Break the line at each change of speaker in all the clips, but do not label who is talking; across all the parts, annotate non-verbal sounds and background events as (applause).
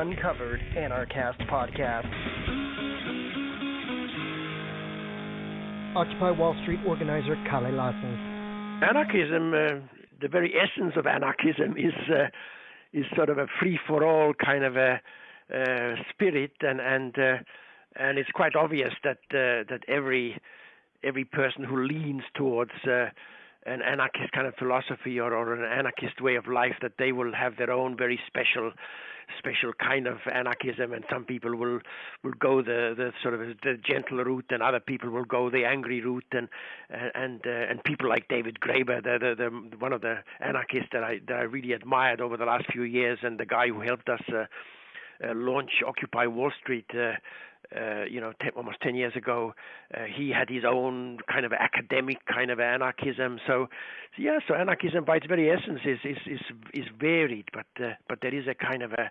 Uncovered Anarchast podcast. Occupy Wall Street organizer Kalle Lasn.
Anarchism, uh, the very essence of anarchism is uh, is sort of a free for all kind of a uh, spirit, and and uh, and it's quite obvious that uh, that every every person who leans towards uh, an anarchist kind of philosophy or, or an anarchist way of life that they will have their own very special special kind of anarchism and some people will will go the the sort of the gentle route and other people will go the angry route. And and uh, and people like David Graeber the, the the one of the anarchists that I that I really admired over the last few years and the guy who helped us uh, uh, launch Occupy Wall Street uh, uh, you know, ten, almost 10 years ago, uh, he had his own kind of academic kind of anarchism. So, so yeah, so anarchism by its very essence is is is, is varied, but uh, but there is a kind of a,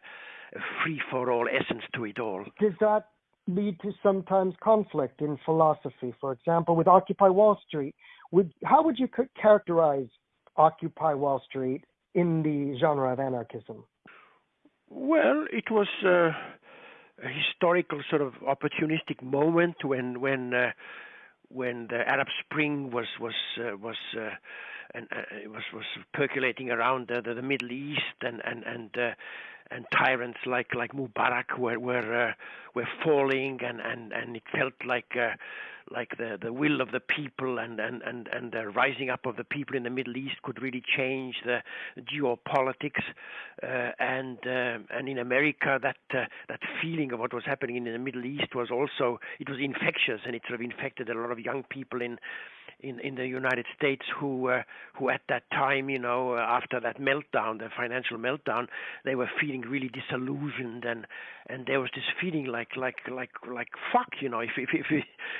a free for all essence to it all.
Does that lead to sometimes conflict in philosophy? For example, with Occupy Wall Street, would how would you characterize Occupy Wall Street in the genre of anarchism?
Well, it was. Uh, historical sort of opportunistic moment when when uh, when the Arab Spring was was uh, was uh, and uh, was was percolating around the, the, the Middle East and and and uh, and tyrants like like Mubarak were were uh, were falling and and and it felt like uh, like the the will of the people and and and and the rising up of the people in the Middle East could really change the geopolitics uh, and uh, and in America that uh, that feeling of what was happening in the Middle East was also it was infectious and it sort of infected a lot of young people in in in the United States who uh, who at that time, you know, after that meltdown, the financial meltdown, they were feeling really disillusioned, and and there was this feeling like like like like fuck, you know, if if if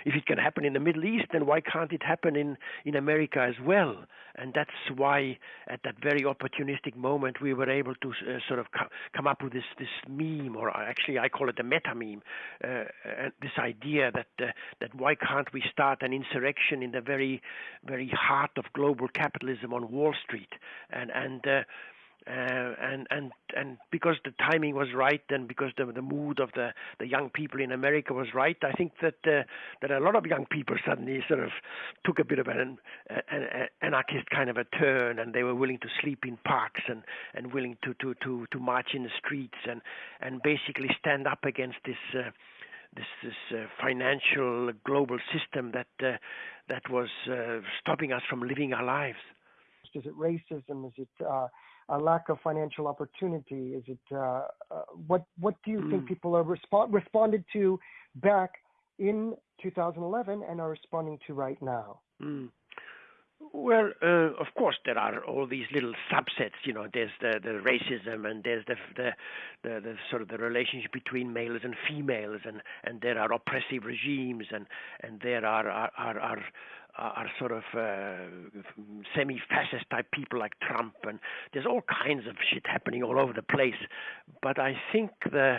if it can happen in the Middle East, then why can't it happen in in America as well? And that's why at that very opportunistic moment we were able to uh, sort of co- come up with this this meme, or actually I call it a meta meme, uh, uh, this idea that uh, that why can't we start an insurrection in the very very heart of global capitalism on Wall Street, and and. Uh, and and and because the timing was right, and because the the mood of the the young people in America was right, I think that uh, that a lot of young people suddenly sort of took a bit of an, an, an anarchist kind of a turn, and they were willing to sleep in parks and and willing to to to to march in the streets and and basically stand up against this. Uh, this this uh, financial global system that uh, that was uh, stopping us from living our lives.
Is it racism? Is it uh, a lack of financial opportunity? Is it uh, uh, what what do you mm. think people are respond responded to back in 2011 and are responding to right now?
Mm. Well, uh, of course, there are all these little subsets. You know, there's the, the racism, and there's the, the the the sort of the relationship between males and females, and and there are oppressive regimes, and and there are are are, are are sort of uh, semi-fascist type people like Trump, and there's all kinds of shit happening all over the place. But I think the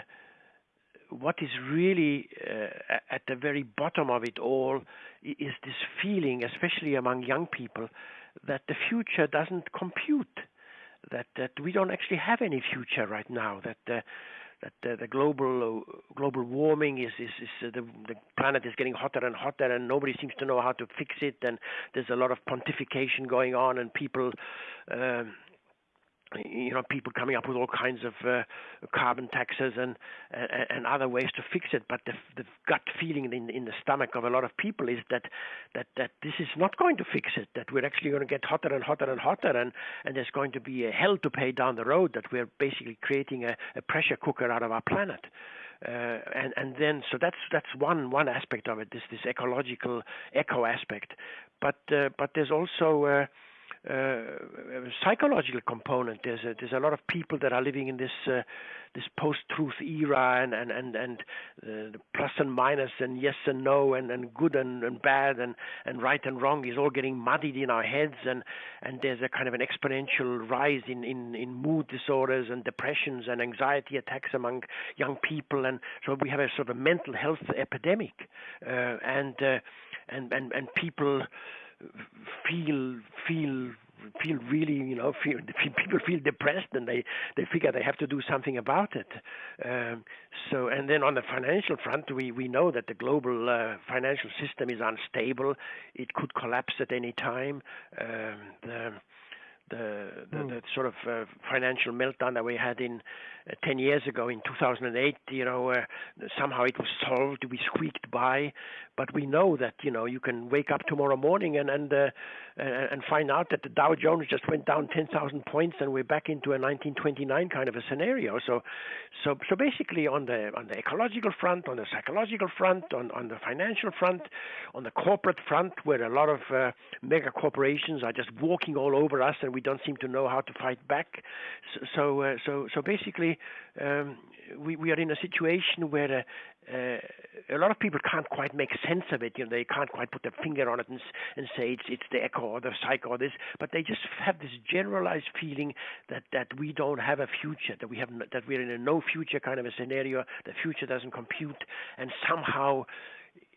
what is really uh, at the very bottom of it all is this feeling, especially among young people, that the future doesn't compute, that that we don't actually have any future right now, that. Uh, that uh, the global uh, global warming is is, is uh, the the planet is getting hotter and hotter and nobody seems to know how to fix it and there's a lot of pontification going on and people um, you know, people coming up with all kinds of uh, carbon taxes and, and and other ways to fix it. But the, the gut feeling in in the stomach of a lot of people is that that that this is not going to fix it. That we're actually going to get hotter and hotter and hotter, and and there's going to be a hell to pay down the road. That we're basically creating a, a pressure cooker out of our planet. Uh, and and then so that's that's one one aspect of it. This this ecological eco aspect, but uh, but there's also uh, psychological component. There's a, there's a lot of people that are living in this uh, this post-truth era, and and and and uh, plus and minus, and yes and no, and and good and, and bad, and and right and wrong is all getting muddied in our heads, and and there's a kind of an exponential rise in in in mood disorders and depressions and anxiety attacks among young people, and so we have a sort of mental health epidemic, uh, and uh, and and and people feel feel feel really, you know, feel people feel depressed and they they figure they have to do something about it. Um, so, and then on the financial front, we we know that the global uh, financial system is unstable. It could collapse at any time. Um, the the, the, mm. the sort of uh, financial meltdown that we had in uh, 10 years ago in 2008 you know uh, somehow it was solved we squeaked by but we know that you know you can wake up tomorrow morning and and uh, and find out that the Dow Jones just went down 10,000 points and we're back into a 1929 kind of a scenario so so so basically on the on the ecological front on the psychological front on on the financial front on the corporate front where a lot of uh, mega corporations are just walking all over us and we don't seem to know how to fight back so so uh, so, so basically um, we, we are in a situation where uh, a lot of people can't quite make sense of it. You know, they can't quite put their finger on it and, and say it's it's the echo or the psych or this, but they just have this generalized feeling that that we don't have a future, that we have that we're in a no future kind of a scenario. The future doesn't compute, and somehow,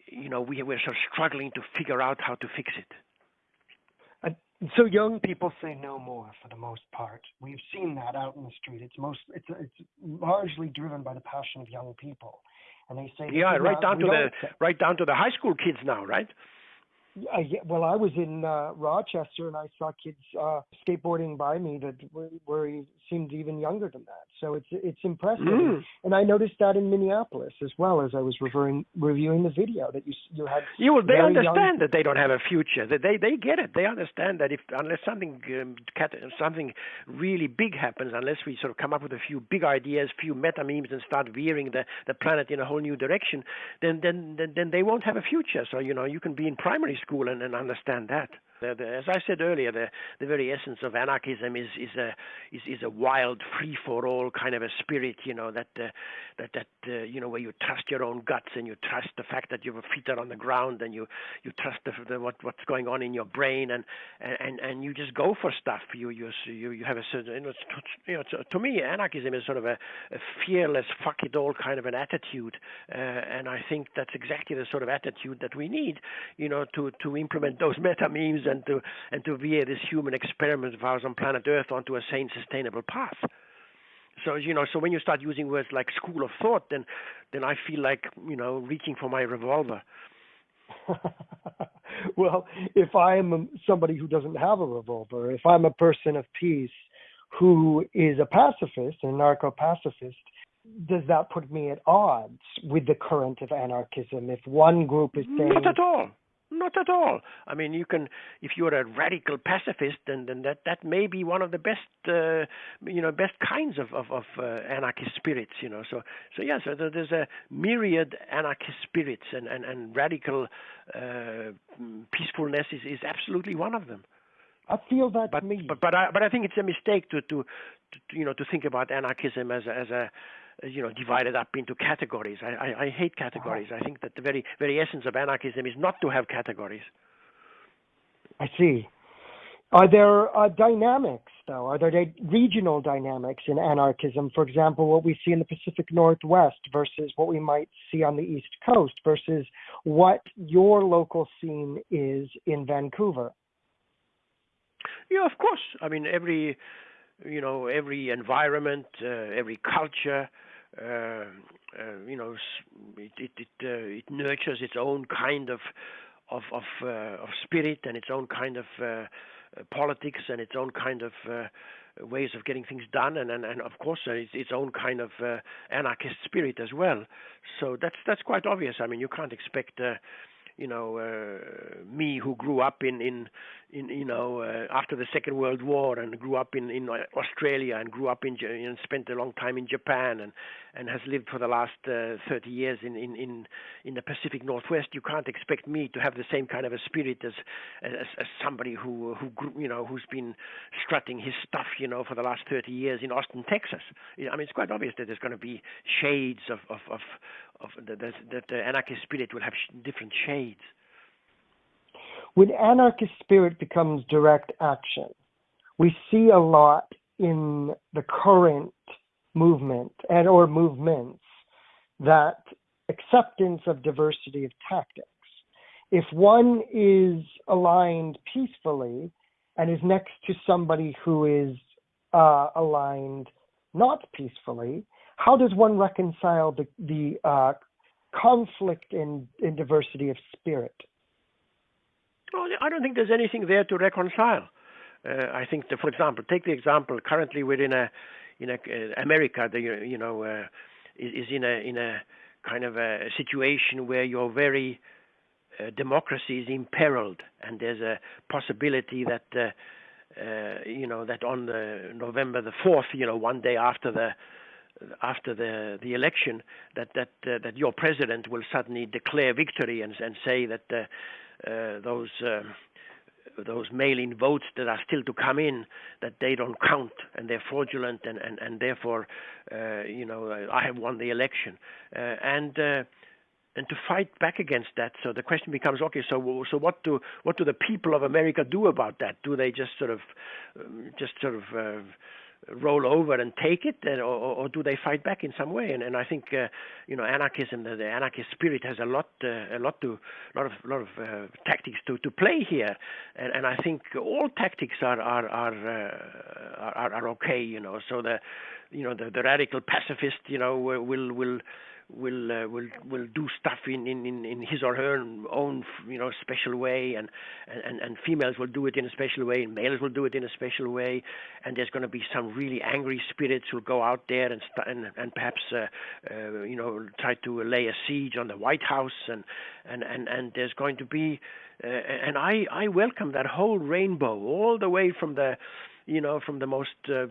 you know, we we're sort of struggling to figure out how to fix it.
So young people say no more for the most part. We've seen that out in the street. It's most it's it's largely driven by the passion of young people, and they say
yeah, right down to the right down to the high school kids now, right?
Uh, yeah, well, I was in uh, Rochester and I saw kids uh, skateboarding by me that were, were seemed even younger than that. So it's it's impressive, mm. and I noticed that in Minneapolis as well as I was reviewing reviewing the video that you you had.
Well, they understand young... that they don't have a future. That they they get it. They understand that if unless something um, something really big happens, unless we sort of come up with a few big ideas, few meta memes, and start veering the the planet in a whole new direction, then then then, then they won't have a future. So you know you can be in primary school and, and understand that. As I said earlier, the, the very essence of anarchism is is a is, is a wild, free for all kind of a spirit. You know that uh, that that uh, you know where you trust your own guts and you trust the fact that your feet are on the ground and you you trust the, the what what's going on in your brain and and and you just go for stuff. You you you you have a certain you know, you know to, to me anarchism is sort of a, a fearless fuck it all kind of an attitude, uh, and I think that's exactly the sort of attitude that we need. You know to to implement those meta memes and to and to veer this human experiment of ours on planet Earth onto a sane, sustainable path. So you know, so when you start using words like school of thought, then then I feel like you know reaching for my revolver. (laughs)
well, if I am somebody who doesn't have a revolver, if I'm a person of peace who is a pacifist, a anarcho pacifist, does that put me at odds with the current of anarchism? If one group is saying,
not at all, not at all. I mean, you can, if you're a radical pacifist, then, then that, that may be one of the best, uh, you know, best kinds of, of, of uh, anarchist spirits, you know. So, so yeah, so there's a myriad anarchist spirits, and, and, and radical uh, peacefulness is, is absolutely one of them.
I feel that
but,
me.
But, but, I, but I think it's a mistake to, to, to, you know, to think about anarchism as a, as a you know divided up into categories. I, I, I hate categories. I think that the very very essence of anarchism is not to have categories.
I see. Are there uh, dynamics, though? Are there regional dynamics in anarchism? For example, what we see in the Pacific Northwest versus what we might see on the East Coast versus what your local scene is in Vancouver?
Yeah, of course. I mean, every you know every environment, uh, every culture, uh, uh, you know, it it it, uh, it, nurtures its own kind of of of, uh, of spirit and its own kind of uh, politics and its own kind of ways of getting things done, and and, and of course its, its own kind of uh, anarchist spirit as well. So that's that's quite obvious. I mean, you can't expect you know uh, me who grew up in in in you know uh, after the Second World War and grew up in in Australia and grew up in and spent a long time in Japan and and has lived for the last uh, 30 years in in in in the Pacific Northwest. You can't expect me to have the same kind of a spirit as as, as somebody who who grew, you know who's been strutting his stuff you know for the last 30 years in Austin, Texas. I mean, it's quite obvious that there's going to be shades of of of, of the, that the anarchist spirit will have different shades
when anarchist spirit becomes direct action, we see a lot in the current movement and or movements that acceptance of diversity of tactics. If one is aligned peacefully and is next to somebody who is uh, aligned not peacefully, how does one reconcile the, the uh, conflict in, in diversity of spirit?
Well, I don't think there's anything there to reconcile. Uh, I think, that, for example, take the example. Currently, we're in a in a uh, America. The you know uh, is, is in a in a kind of a situation where your very uh, democracy is imperiled, and there's a possibility that uh, uh, you know that on the November the fourth, you know, one day after the after the the election, that that uh, that your president will suddenly declare victory and and say that uh, uh, those. Uh, those mail-in votes that are still to come in that they don't count and they're fraudulent and and and therefore uh, you know I have won the election and and to fight back against that. So the question becomes, okay, so so what do what do the people of America do about that? Do they just sort of um, just sort of uh, roll over and take it, or, or, do they fight back in some way? And, and I think uh, you know anarchism, the, the, anarchist spirit, has a lot, uh, a lot to, lot of, lot of uh, tactics to, to play here. And, and I think all tactics are are are, uh, are are okay. You know, so the you know the, the radical pacifist, you know, will will will uh, will will do stuff in, in, in his or her own you know special way and, and and females will do it in a special way and males will do it in a special way and there's going to be some really angry spirits who'll go out there and st- and, and perhaps uh, uh, you know try to lay a siege on the White House and and and, and there's going to be uh, and I I welcome that whole rainbow all the way from the you know, from the most uh,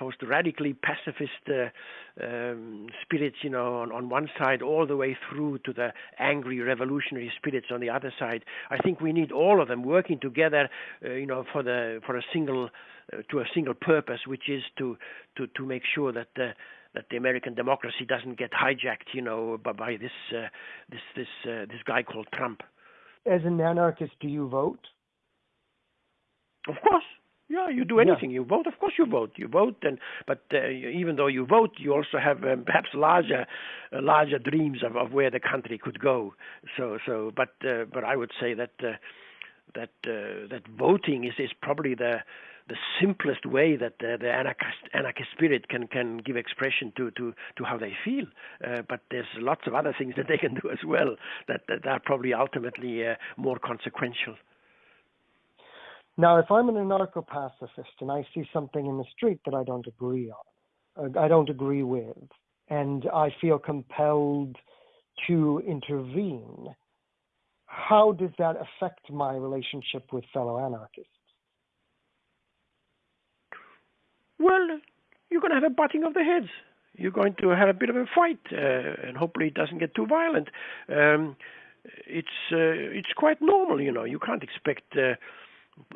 most radically pacifist uh, um, spirits, you know, on, on one side, all the way through to the angry revolutionary spirits on the other side. I think we need all of them working together, uh, you know, for the for a single uh, to a single purpose, which is to to to make sure that the that the American democracy doesn't get hijacked, you know, by, by this uh, this this uh, this guy called Trump.
As an anarchist, do you vote?
Of course. Yeah, you do anything. Yeah. You vote, of course you vote. You vote, and but uh, even though you vote, you also have um, perhaps larger, uh, larger dreams of, of where the country could go. So, so, but uh, but I would say that uh, that uh, that voting is is probably the the simplest way that the, the anarchist, anarchist spirit can, can give expression to, to, to how they feel. Uh, but there's lots of other things that they can do as well that, that are probably ultimately uh, more consequential.
Now, if I'm an anarcho-pacifist and I see something in the street that I don't agree on, uh, I don't agree with, and I feel compelled to intervene, how does that affect my relationship with fellow anarchists?
Well, you're going to have a butting of the heads. You're going to have a bit of a fight, uh, and hopefully it doesn't get too violent. Um, it's uh, it's quite normal, you know. You can't expect uh,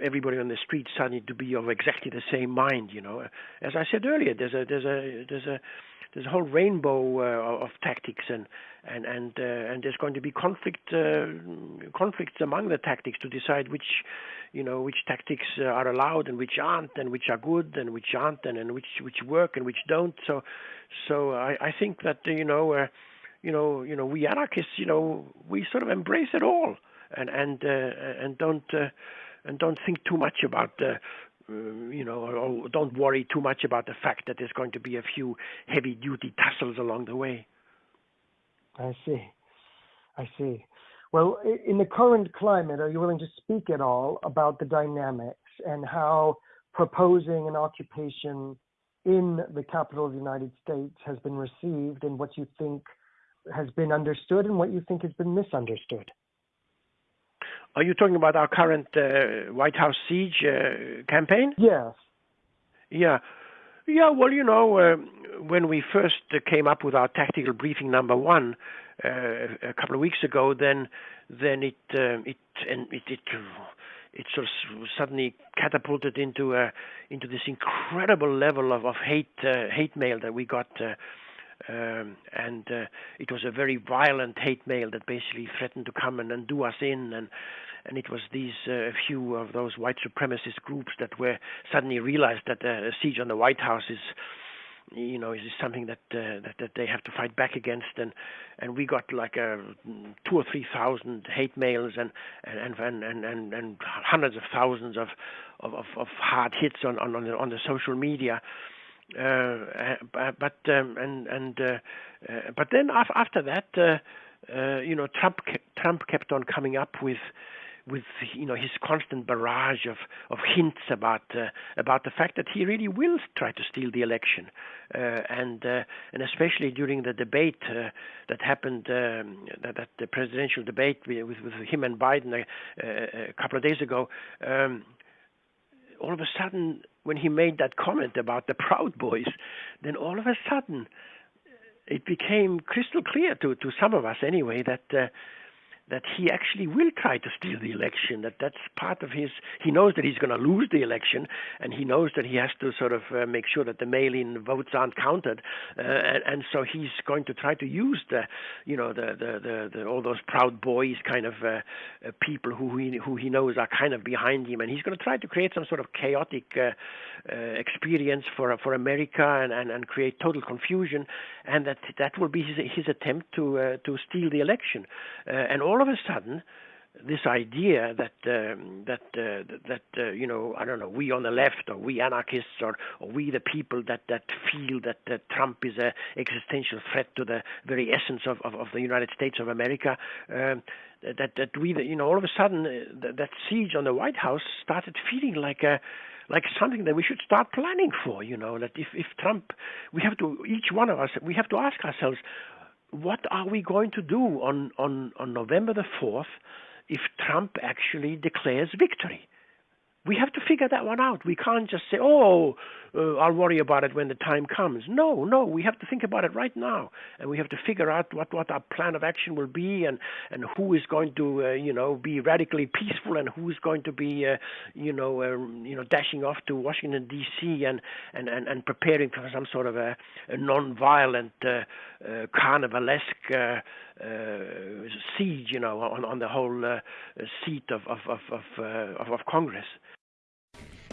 everybody on the street suddenly to be of exactly the same mind. You know, as I said earlier, there's a there's a there's a there's a whole rainbow uh, of tactics and and and uh, and there's going to be conflict uh, conflicts among the tactics to decide which you know which tactics uh, are allowed and which aren't and which are good and which aren't and, and which which work and which don't so so I, I think that you know uh, you know you know we anarchists you know we sort of embrace it all and and uh, and don't and don't think too much about the uh, you know, don't worry too much about the fact that there's going to be a few heavy duty tussles along the way.
I see. I see. Well, in the current climate, are you willing to speak at all about the dynamics and how proposing an occupation in the capital of the United States has been received and what you think has been understood and what you think has been misunderstood?
Are you talking about our current uh, White House siege uh, campaign?
Yes.
Yeah. Yeah, well, you know, uh, when we first came up with our tactical briefing number one uh, a couple of weeks ago, then then it uh, it and it, it it sort of suddenly catapulted into uh, into this incredible level of, of hate uh, hate mail that we got uh, um, and uh, it was a very violent hate mail that basically threatened to come and, and do us in and and it was these uh, few of those white supremacist groups that were suddenly realized that uh, a siege on the White House is you know, is this something that, uh, that that they have to fight back against? And and we got like a two or three thousand hate mails and and and and and, and hundreds of thousands of of, of hard hits on on on the, on the social media. Uh, but um, and and uh, uh, but then after that, uh, uh, you know, Trump Trump kept on coming up with with you know his constant barrage of of hints about uh, about the fact that he really will try to steal the election, uh, and uh, and especially during the debate uh, that happened um, that, that, the presidential debate with with him and Biden a, uh, a couple of days ago. Um, all of a sudden, when he made that comment about the Proud Boys, then all of a sudden it became crystal clear to to some of us anyway that uh, that he actually will try to steal the election. That that's part of his. He knows that he's going to lose the election, and he knows that he has to sort of uh, make sure that the mail-in votes aren't counted, uh, and, and so he's going to try to use the, you know, the the, the, the all those proud boys kind of uh, uh, people who he who he knows are kind of behind him, and he's going to try to create some sort of chaotic uh, uh, experience for for America and, and and create total confusion, and that that will be his his attempt to to steal the election, and all all of a sudden, this idea that um, that uh, that uh, you know I don't know we on the left or we anarchists or, or we the people that that feel that uh, Trump is a existential threat to the very essence of, of, of the United States of America um, that that we you know all of a sudden uh, that, that siege on the White House started feeling like a like something that we should start planning for you know that if if Trump we have to each one of us we have to ask ourselves what are we going to do on, on, on November the 4th if Trump actually declares victory? We have to figure that one out. We can't just say, oh, uh, I'll worry about it when the time comes. No, no, we have to think about it right now, and we have to figure out what, what our plan of action will be, and, and who is going to, uh, you know, be radically peaceful, and who is going to be, uh, you know, uh, you know, dashing off to Washington D.C. and and, and, and preparing for some sort of a, a non-violent, uh, uh, carnivalesque. Uh, siege, you know, on, on the whole seat of of of of, of, of Congress.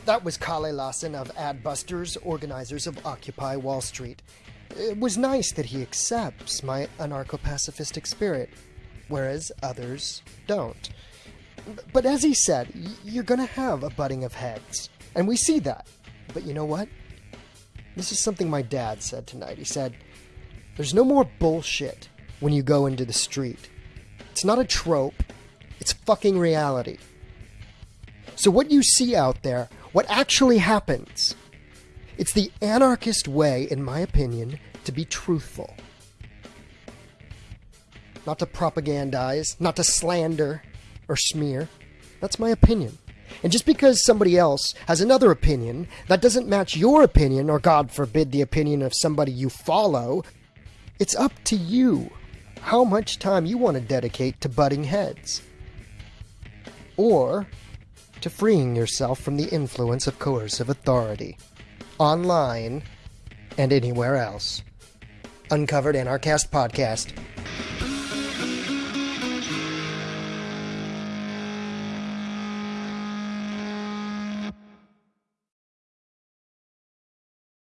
That was Kalle Lasn of Adbusters, organizers of Occupy Wall Street. It was nice that he accepts my anarcho pacifistic spirit, whereas others don't. But as he said, you're gonna have a butting of heads. And we see that. But you know what? This is something my dad said tonight. He said, There's no more bullshit when you go into the street. It's not a trope, it's fucking reality. So, what you see out there what actually happens. It's the anarchist way, in my opinion, to be truthful. Not to propagandize, not to slander or smear. That's my opinion. And just because somebody else has another opinion that doesn't match your opinion, or God forbid the opinion of somebody you follow, it's up to you how much time you want to dedicate to butting heads. Or to freeing yourself from the influence of coercive authority, online and anywhere else. Uncovered Anarchast Podcast.